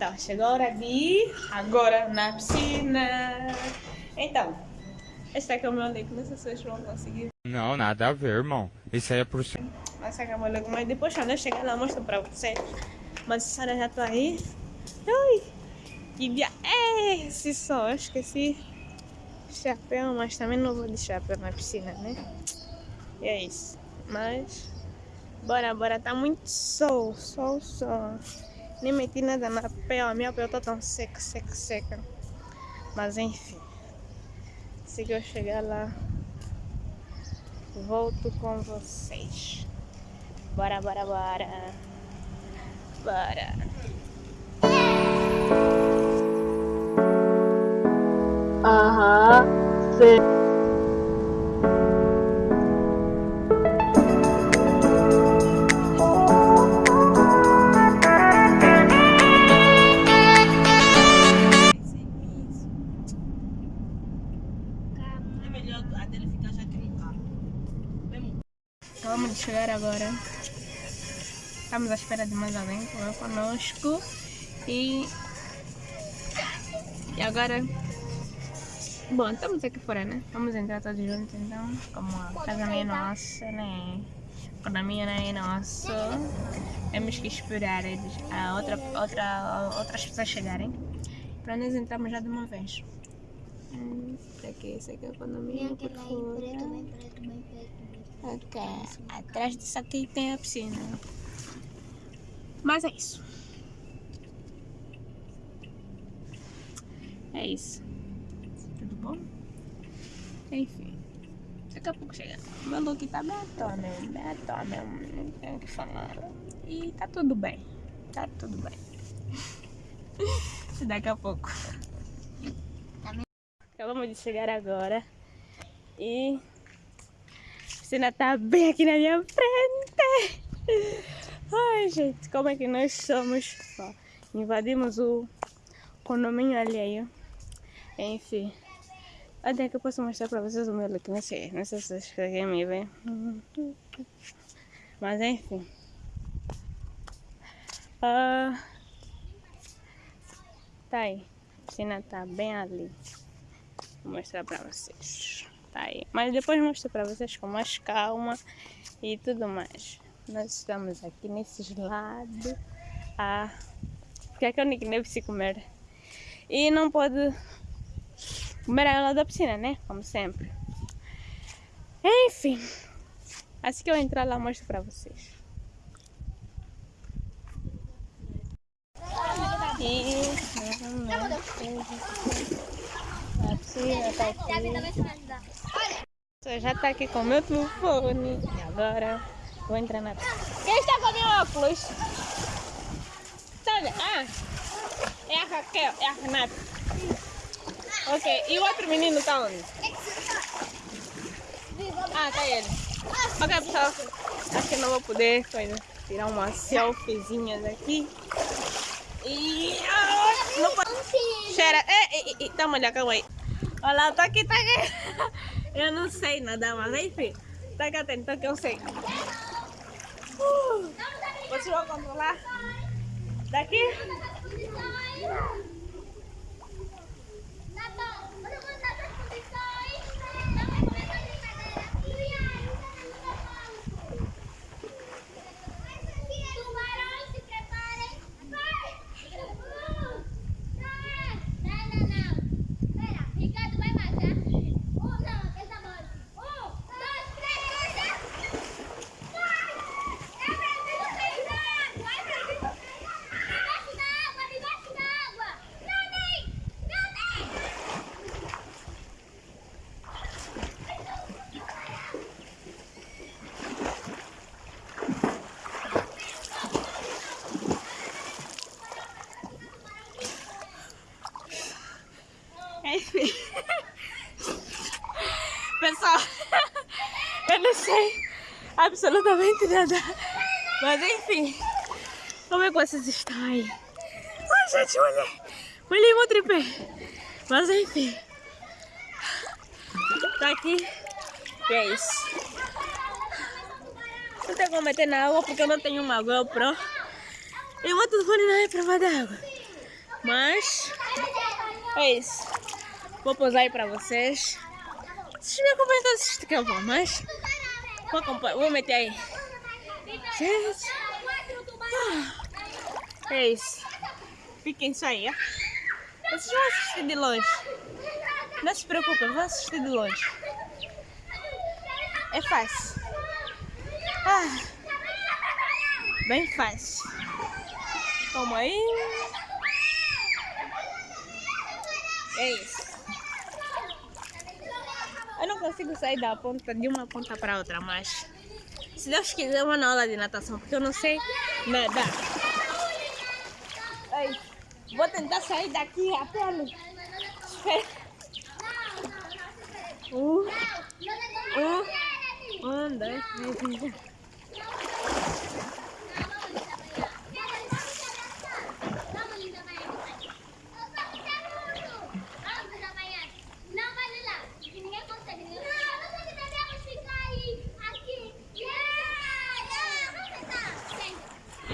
Então, chegou a hora de ir agora na piscina. Então, este aqui é o meu leque, não sei se vocês vão conseguir. Não, nada a ver, irmão. Isso aí é por cima. Aqui é meu mas depois quando eu chegar lá eu mostro pra vocês. Mas essa hora já tô aí. Ui, que dia é esse só? Eu esqueci chapéu, mas também não vou de chapéu na piscina, né? E é isso. Mas, bora, bora. Tá muito sol, sol, sol. Nem meti nada na pele, a minha pele tá tão seca, seca, seca. Mas enfim. Se eu chegar lá, volto com vocês. Bora, bora, bora. Bora. Aham, sim. Chegar agora. Estamos à espera de mais alguém que vai conosco. E. E agora. Bom, estamos aqui fora, né? Vamos entrar todos juntos então. Como a casa não é nossa, né? A economia não é nossa. Temos que esperar eles, a outra, outra, outras pessoas chegarem. Para nós entrarmos já de uma vez. Hum, para que essa aqui é a economia por fora. Ok, atrás disso aqui tem a piscina. Mas é isso. É isso. Tudo bom? Enfim. Daqui a pouco chega. Meu look tá bem à toa mesmo. Bem à toa mesmo. Não tenho o que falar. E tá tudo bem. Tá tudo bem. Daqui a pouco. Acabamos de chegar agora. E piscina tá bem aqui na minha frente. Ai, gente, como é que nós somos? Ó, invadimos o condomínio alheio. Enfim. Até que eu posso mostrar pra vocês o meu look. Não sei, não sei se vocês conseguem me ver. Mas enfim. Ah, tá aí. A piscina tá bem ali. Vou mostrar pra vocês. Tá aí. Mas depois mostro pra vocês com mais calma e tudo mais. Nós estamos aqui nesses lados. Ah, porque é o Nick deve se comer. E não pode comer a água da piscina, né? Como sempre. Enfim. Assim que eu entrar lá, mostro pra vocês. E... A piscina tá aqui. Eu já tá aqui com meu telefone. E agora vou entrar na. Quem está com meu óculos? Tá vendo? Ah, é a Raquel, é a Renata. Ok, e o outro menino tá onde? Ah, tá ele. Ok, pessoal. Acho que não vou poder coisa, tirar umas selfiezinhas aqui. E... Ah, não pode... Cheira... Ei, ei, ei, tá molhado, calma aí. Olha lá, tá aqui, tá aqui. Eu não sei nada, mas enfim. Tá aqui atento, que eu sei. Uh, vocês vão controlar? Daqui? Enfim. Pessoal, eu não sei absolutamente nada. Mas enfim, como é que vocês estão aí? Ai, gente, olha. Olha meu tripé. Mas enfim. Tá aqui. E é isso. Não tem como meter na água porque eu não tenho uma GoPro. E o meu telefone não é prova d'água. Mas é isso. Vou posar aí pra vocês. Vocês me acompanham todos que eu vou, mas vou, vou meter aí. Gente. Ah, é isso. Fiquem só aí, ó. Vocês vão assistir de longe. Não se preocupem, vão assistir de longe. É fácil. Ah, bem fácil. Toma aí. É isso. Eu não consigo sair da ponta de uma ponta para outra, mas se Deus quiser, na aula de natação, porque eu não sei nadar. Ai, vou tentar sair daqui a pelo. Espera. Um, um, um, dois, três.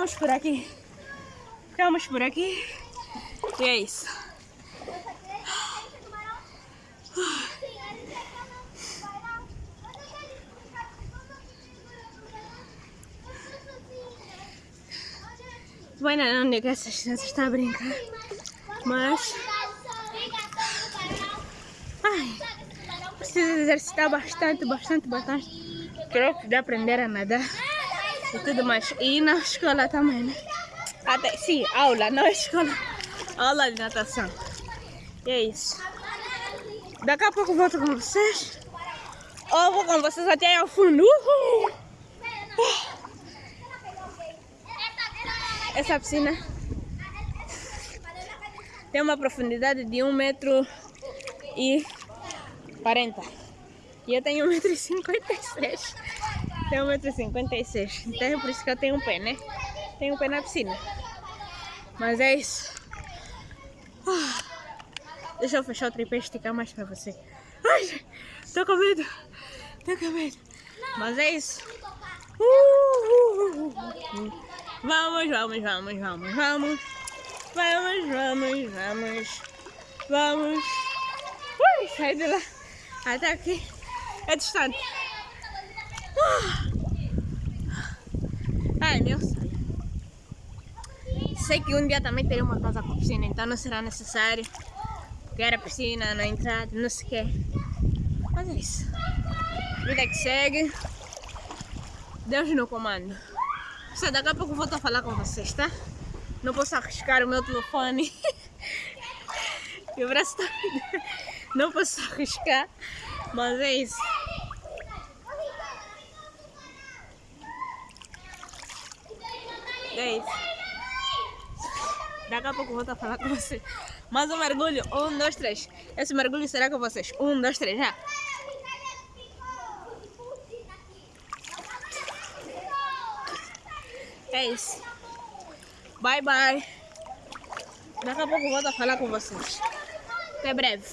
ficamos por aqui. Ficamos por aqui. E é isso. Vai não, que essas crianças estão a brincar. Mas... Ai, preciso exercitar bastante, bastante, bastante troco de aprender a nadar e tudo mais. E na escola também, né? Até, sim, aula, não escola. Aula de natação. E é isso. Daqui a pouco volto com vocês. Ou vou com vocês até ao fundo. Uhul. Essa piscina tem uma profundidade de 1 metro e 40. E eu tenho 1,56m. Tenho 1,56m. Então é por isso que eu tenho um pé, né? Tenho um pé na piscina. Mas é isso. Ah, deixa eu fechar o tripé e esticar mais pra você. Ai, tô com medo. Tô com medo. Mas é isso. Uh, uh, uh, vamos, vamos, vamos, vamos, vamos. Vamos, vamos, vamos. Vamos. Ui, sai de lá. Até aqui é distante. Meu sonho. Sei que um dia também terei uma casa com piscina, não será necessário quer a piscina na entrada, não sei o que. Mas é isso. Vida que segue. Deus no comando. Só daqui a pouco volto a falar com vocês, tá? Não posso arriscar o meu telefone. Meu braço tá... Não posso arriscar, mas é isso. É isso. Daqui a pouco volto a falar com vocês. Mais um mergulho. Um, dois, três. Esse mergulho será com vocês. Um, dois, três, já. É isso. Bye, bye. Daqui a pouco volto a falar com vocês. Até breve.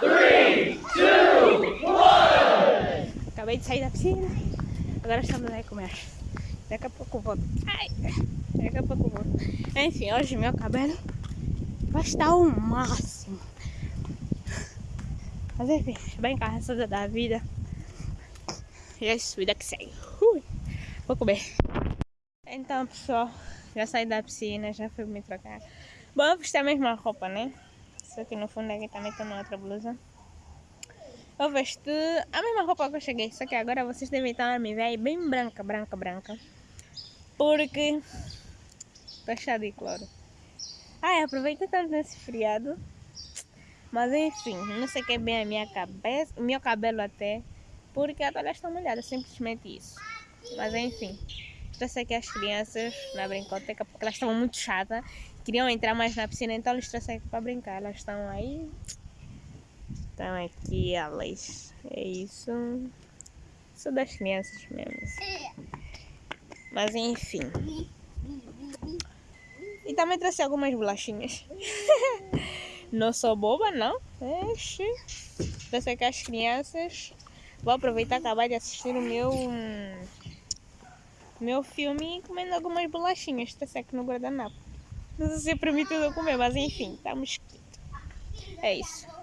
Three, two, one. Acabei de sair da piscina. Agora estamos aí comer. Daqui a pouco volto. Ai, daqui a pouco volto. Enfim, hoje meu cabelo vai estar o máximo. Mas enfim, bem cansada da vida. E é isso, vida que segue. Ui, vou comer. Então, pessoal, já saí da piscina, já fui me trocar. Bom, eu vesti a mesma roupa, né? Só que no fundo aqui também tem uma outra blusa. Eu vesti a mesma roupa que eu cheguei, só que agora vocês devem estar me ver bem branca, branca, branca. Porque Tá chá de cloro. Ai, aproveita tanto nesse friado. Mas enfim, não sei que bem a minha cabeça, o meu cabelo até, porque a toalha está molhada, simplesmente isso. Mas enfim, trouxe aqui as crianças na brincoteca porque elas estavam muito chatas, queriam entrar mais na piscina, então eles trouxe aqui para brincar. Elas estão aí, estão aqui elas, é isso. Sou das crianças mesmo. Mas enfim. E também trouxe algumas bolachinhas. não sou boba, não. Oxi. Trouxe aqui as crianças. Vou aproveitar acabar de assistir o meu meu filme comendo algumas bolachinhas. Trouxe aqui no guardanapo. Não sei se é permitido comer, mas enfim, estamos quietos. É isso.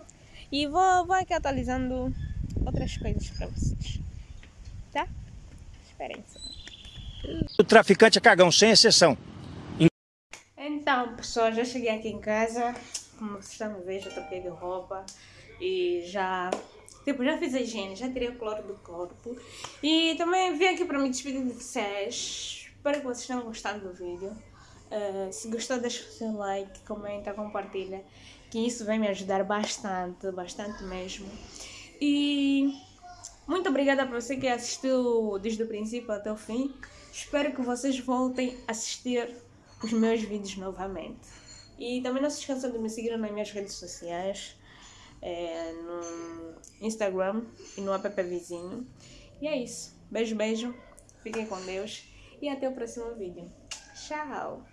E vou, vou aqui atualizando outras coisas para vocês. Tá? Esperem só. O traficante é cagão, sem exceção. Então, pessoal, já cheguei aqui em casa. Como vocês estão vendo, já troquei de roupa. E já... Tipo, já fiz a higiene, já tirei o cloro do corpo. E também vim aqui para me despedir de vocês. Espero que vocês tenham gostado do vídeo. Uh, se gostou, deixa o seu like, comenta, compartilha. Que isso vai me ajudar bastante, bastante mesmo. E... Muito obrigada para você que assistiu desde o princípio até o fim. Espero que vocês voltem a assistir os meus vídeos novamente. E também não se esqueçam de me seguir nas minhas redes sociais, é, no Instagram e no app vizinho. E é isso. Beijo, beijo. Fiquem com Deus. E até o próximo vídeo. Tchau!